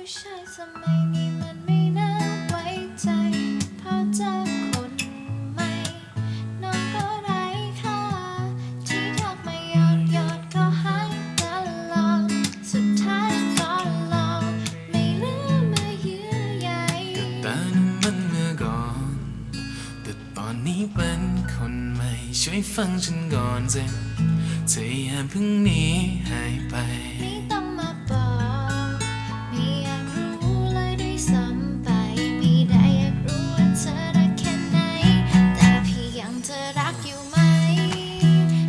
ผู้ชายสมัยนี้มันไม่น่าไว้ใจพอเจอคนใหม่ น้องก็ไร้ค่า ที่ทักมาหยอดหยอดก็หายตลอดสุดท้ายก็หลอกไม่เหลือเมื่อเยื่อใยแต่นั้นมันเมื่อก่อน แต่ตอนนี้เป็นคนใหม่ ช่วยฟังฉันก่อนสิเธออย่าเพิ่งหนีหาย ซ้ำไปไม่ได้อยากรู้ว่าเธอรักแค่ไหน แต่พี่ยังเธอรักอยู่ไหม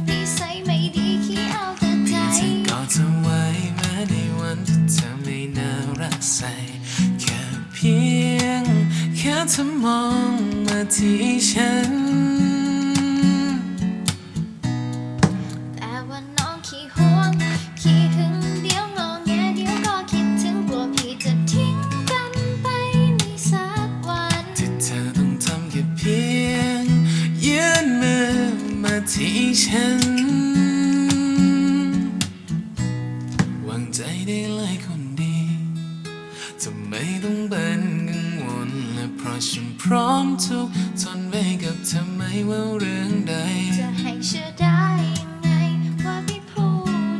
นิสัยไม่ดีขี้เอาแต่ใจพี่จะกอดเธอไว้แม้ในวันที่เธอไม่น่ารักใส่แค่เพียง แค่เธอมองมาที่ฉัน แต่ว่าน้องขี้ห่ว ที่ฉันวางใจได้เลยคนดีทำไมต้องเป็นกังวลและเพราะฉันพร้อมทุกทนไว้กับเธอไม่ว่าเรื่องใดจะให้เชื่อได้ยังไงว่าพี่พู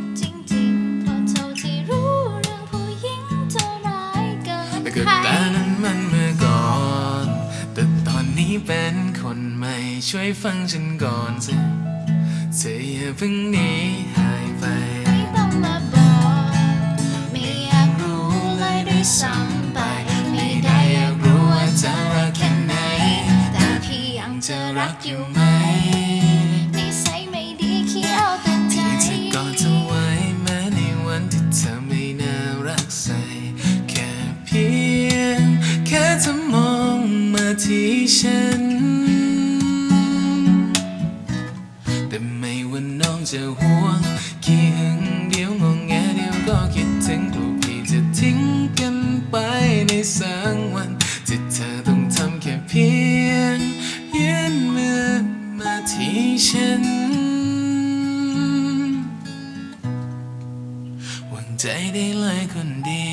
ดจริงๆเพราะเท่าที่รู้เรื่องผู้หญิงเท่าร้ายเกินใคร นี้เป็นคนใหม่ช่วยฟังฉันก่อนสิเธออย่าเพิ่งหนีหายไป ไม่ต้องมาบอกไม่อยากรู้เลยด้วยซ้ำไป ไม่ได้อยากรู้ว่าจะรักแค่ไหน แต่พี่ยังจะรักอยู่ไหม ที่ฉัน แต่ไม่ว่าน้องจะห่วงขี้หึงเดียวงงแงเดียวก็คิดถึงกลัวพี่จะทิ้งกันไปในสักวันที่เธอต้องทำแค่เพียงยื่นมือมาที่ฉันวางใจได้เลยคนดี